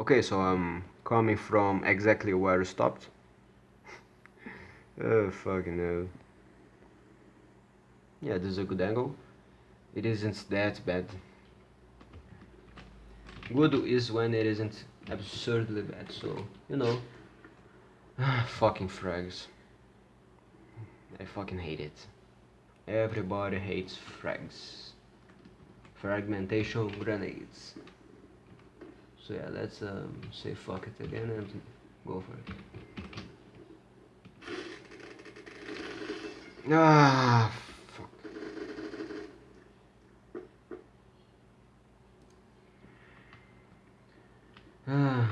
Okay, so I'm coming from exactly where I stopped. oh, fucking hell. Yeah, this is a good angle. It isn't that bad. Good is when it isn't absurdly bad, so, you know. fucking frags. I fucking hate it. Everybody hates frags. Fragmentation grenades. So yeah, let's um, say fuck it again and go for it. Ah, fuck. Ah,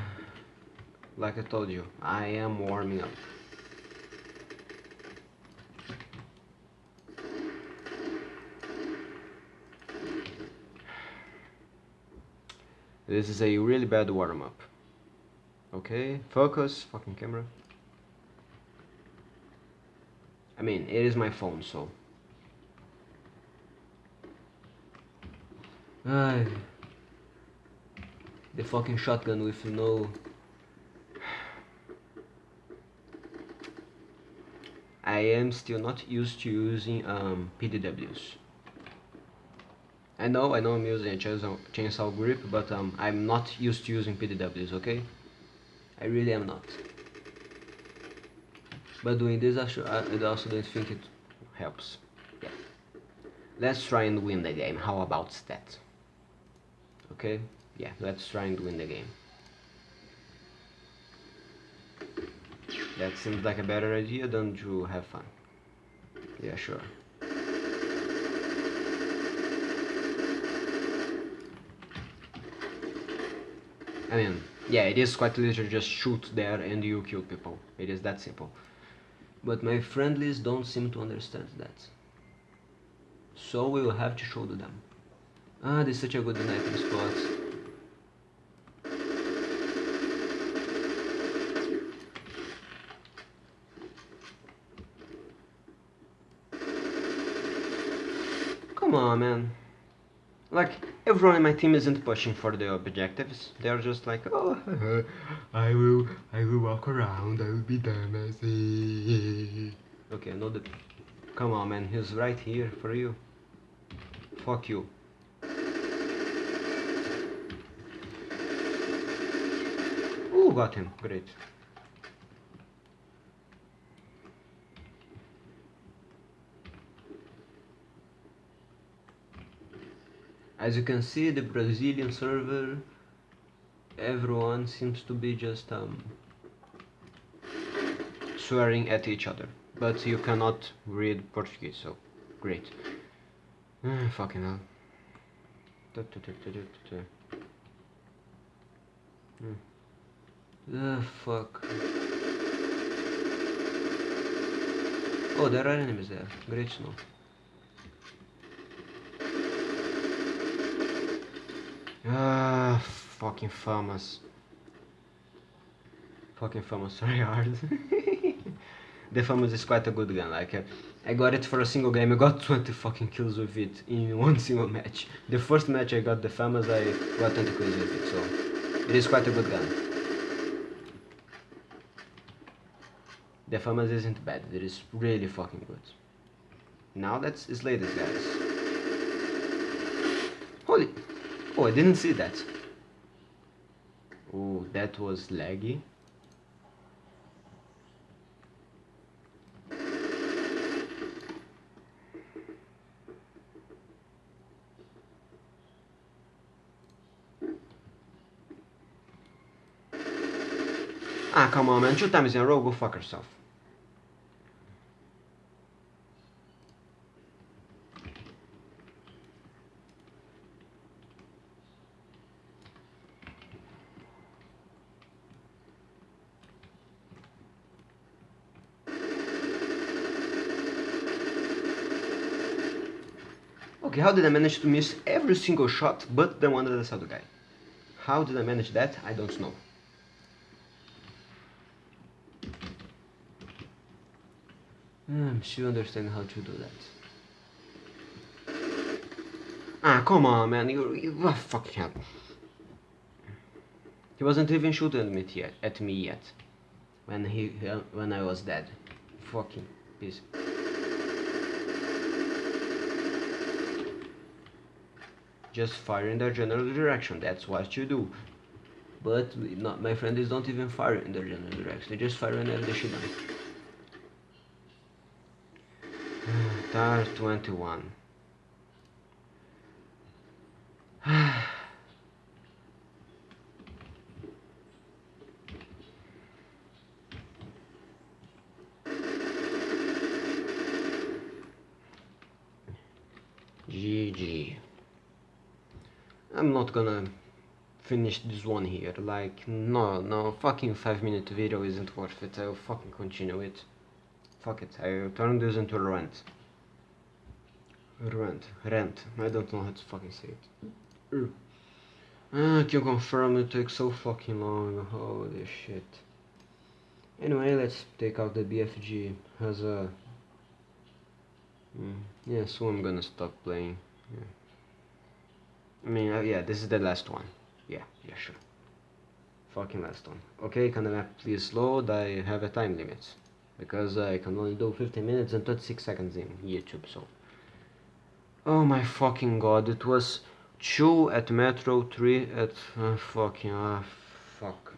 like I told you, I am warming up. This is a really bad warm-up. Okay, focus, fucking camera. I mean, it is my phone, so... Ay. The fucking shotgun with no... I am still not used to using um, PDWs. I know, I know I'm using a chainsaw, chainsaw grip, but um, I'm not used to using PDWs, okay? I really am not. But doing this, I, I also don't think it helps. Yeah. Let's try and win the game. How about that? Okay? Yeah, let's try and win the game. That seems like a better idea than to have fun. Yeah, sure. I mean, yeah, it is quite literally just shoot there and you kill people. It is that simple. But my friendlies don't seem to understand that. So we will have to show to them. Ah, this is such a good sniping spot. Come on, man. Like, everyone in my team isn't pushing for the objectives. They're just like, oh, I will, I will walk around, I will be Damacy. Okay, no, the, come on, man, he's right here for you. Fuck you. Ooh, got him, great. As you can see the Brazilian server everyone seems to be just um, swearing at each other. But you cannot read Portuguese so great. Uh, fucking hell. Uh, fuck. Oh there are enemies there. Great to Ah, fucking FAMAS. Fucking FAMAS try hard. the FAMAS is quite a good gun, like, uh, I got it for a single game, I got 20 fucking kills with it in one single match. The first match I got the FAMAS, I got 20 kills with it, so it is quite a good gun. The FAMAS isn't bad, it is really fucking good. Now let's slay these guys. Holy... Oh, I didn't see that. Oh, that was laggy. Ah, come on, man. Two times in a row, go fuck yourself. Okay, how did I manage to miss every single shot but the one that I saw the guy? How did I manage that? I don't know. I'm still understanding how to do that. Ah, come on, man. You, you oh, fucking hell. He wasn't even shooting at me yet. At me yet. When he when I was dead. Fucking piece. Just fire in their general direction. That's what you do. But not my friends don't even fire in their general direction. They just fire they shoot them. Tar 21. GG. I'm not gonna finish this one here. Like, no, no, fucking 5 minute video isn't worth it. I'll fucking continue it. Fuck it, I'll turn this into a rant. Rent, rent. I don't know how to fucking say it. Ah, can confirm it takes so fucking long. Holy shit. Anyway, let's take out the BFG as a Mm. Yeah, so I'm gonna stop playing. Yeah. I mean, uh, yeah, this is the last one. Yeah, yeah, sure. Fucking last one. Okay, can the map please load? I have a time limit. Because I can only do 15 minutes and 36 seconds in YouTube, so... Oh my fucking god, it was 2 at Metro, 3 at... Uh, fucking... Uh, fuck.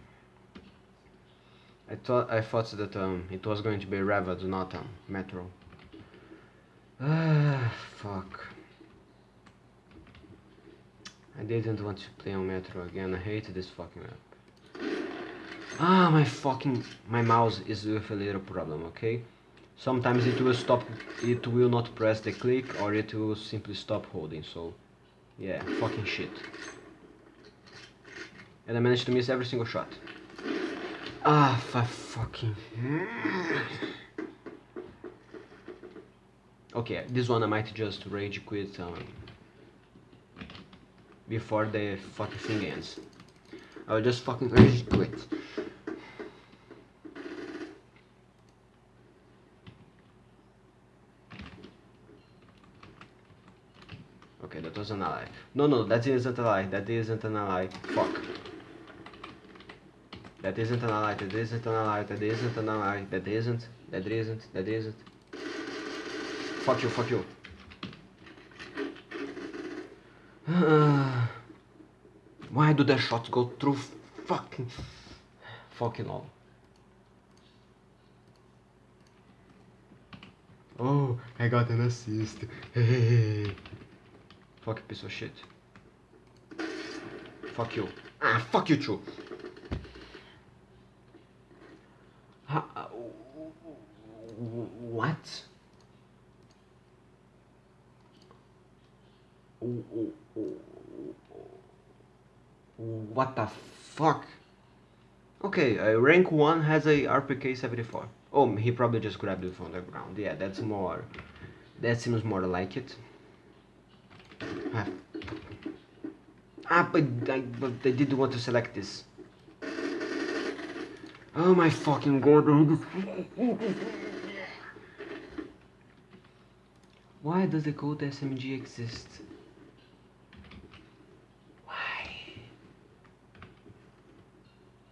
I thought I thought that um, it was going to be Ravage, not um, Metro. Ah, fuck. I didn't want to play on Metro again. I hate this fucking map. Ah, my fucking... My mouse is with a little problem, okay? Sometimes it will stop... It will not press the click or it will simply stop holding, so... Yeah, fucking shit. And I managed to miss every single shot. Ah, fucking... Okay, this one I might just rage quit um, before the fucking thing ends. I'll just fucking rage quit. Okay, that was an ally. No, no, that isn't an ally. That isn't an ally. Fuck. That isn't an ally. That isn't an ally. That isn't an ally. That isn't. That isn't. That isn't. Fuck you, fuck you. Uh, do the shots go through fucking... Fucking all. Oh, I got an assist. Hey. Fuck piece of shit. Fuck you. Ah, fuck you too. Uh, what? What the fuck? Okay, uh, rank 1 has a RPK 74. Oh, he probably just grabbed it from the ground. Yeah, that's more... That seems more like it. Ah, ah but, I, but they didn't want to select this. Oh my fucking god. Why does the Colt SMG exist?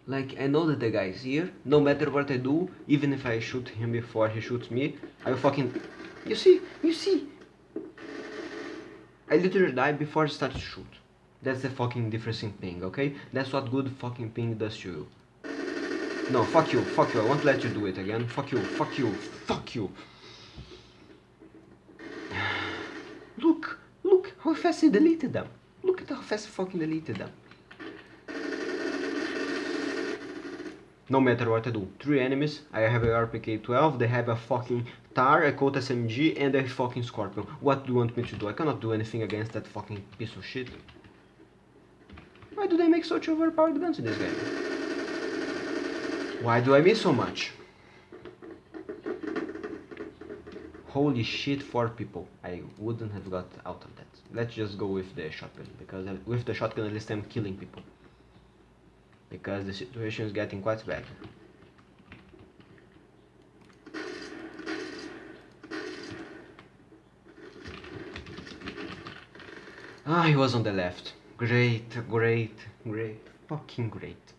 Like, I know that the guy is here. No matter what I do, even if I shoot him before he shoots me, I will fucking... You see? You see? I literally die before I start to shoot. That's the fucking different thing, okay? That's what good fucking ping does to you. No, fuck you, fuck you, I won't let you do it again. Fuck you, fuck you, fuck you. Look, look how fast he deleted them. Look at how fast he fucking deleted them. No matter what I do. Three enemies, I have a RPK-12, they have a fucking TAR, a Colt SMG, and a fucking Scorpion. What do you want me to do? I cannot do anything against that fucking piece of shit. Why do they make such overpowered guns in this game? Why do I miss so much? Holy shit, four people. I wouldn't have got out of that. Let's just go with the shotgun, because with the shotgun at least I'm killing people because the situation is getting quite bad. Ah, he was on the left. Great, great, great, fucking great.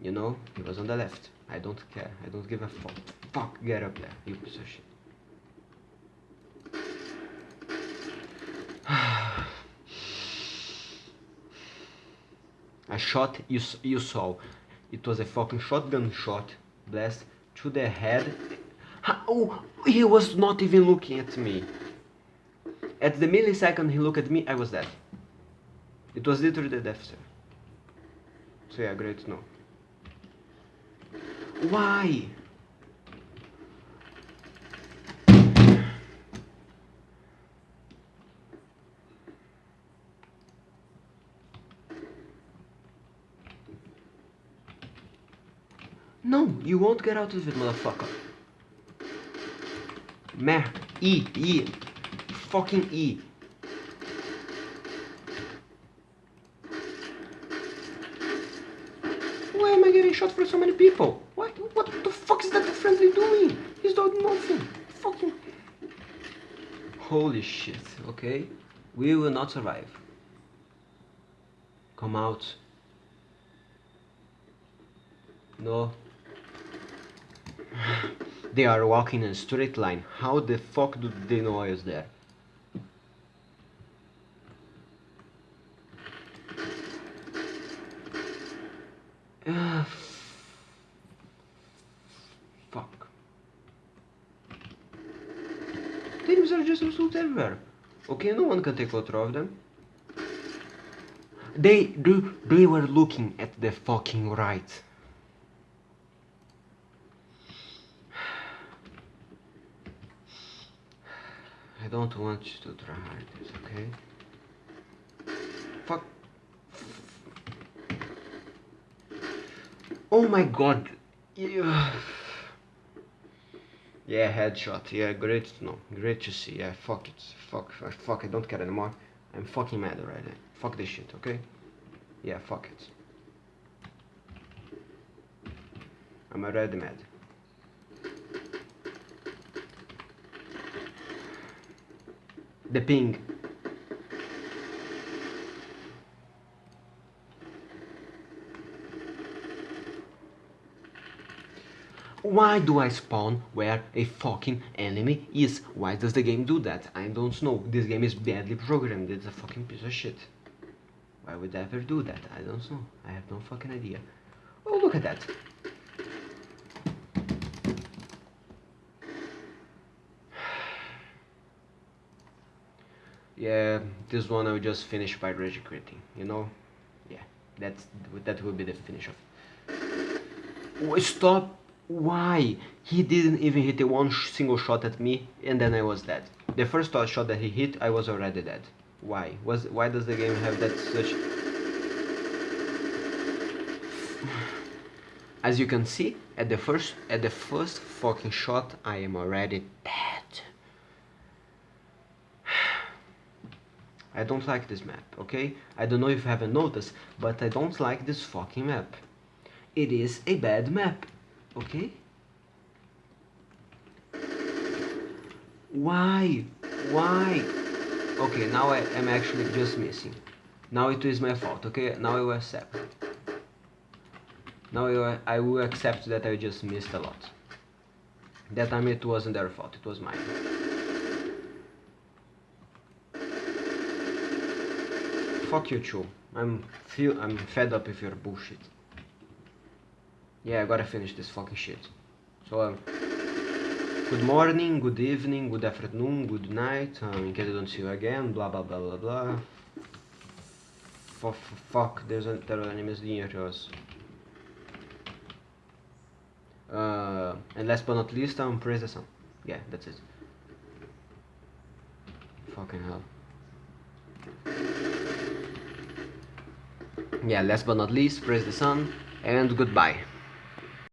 You know, he was on the left. I don't care. I don't give a fuck. Fuck, get up there, you piece of shit. A shot you, you saw. It was a fucking shotgun shot. Blast to the head. Oh, he was not even looking at me. At the millisecond he looked at me, I was dead. It was literally the death sir. So yeah, great to know. Why? No, you won't get out of it, motherfucker. Meh. E. E. Fucking E. Why am I getting shot for so many people? What? What the fuck is that friendly doing? He's doing nothing. Fucking. Holy shit, okay? We will not survive. Come out. No. They are walking in a straight line. How the fuck do they know I was there? Uh, fuck. Teams are just absolute everywhere. Okay, no one can take control of them. They do. They were looking at the fucking right. I don't want you to try this, okay? Fuck. Oh my god. Yeah. Yeah, headshot. Yeah, great know. Great to see. Yeah, fuck it. Fuck, fuck, fuck. I don't care anymore. I'm fucking mad already. Fuck this shit, okay? Yeah, fuck it. I'm already mad. The ping. Why do I spawn where a fucking enemy is? Why does the game do that? I don't know. This game is badly programmed. It's a fucking piece of shit. Why would I ever do that? I don't know. I have no fucking idea. Oh, look at that. Yeah, this one I will just finish by rage quitting, you know? Yeah, that's that will be the finish of. Oh, stop! Why? He didn't even hit one single shot at me, and then I was dead. The first shot that he hit, I was already dead. Why? Was why does the game have that such? As you can see, at the first at the first fucking shot, I am already dead. I don't like this map, okay? I don't know if you haven't noticed, but I don't like this fucking map. It is a bad map, okay? Why? Why? Okay, now I am actually just missing. Now it is my fault, okay? Now I will accept. Now I will accept that I just missed a lot. That time it wasn't their fault, it was mine. Fuck you too. I'm feel I'm fed up with your bullshit. Yeah, I gotta finish this fucking shit. So um, good morning, good evening, good afternoon, good night. Um, in case I don't see you again, blah blah blah blah blah. F fuck, there's a, there are enemies near us. Uh, and last but not least, um, praise the sun. Yeah, that's it. Fucking hell. Yeah last but not least press the sun and goodbye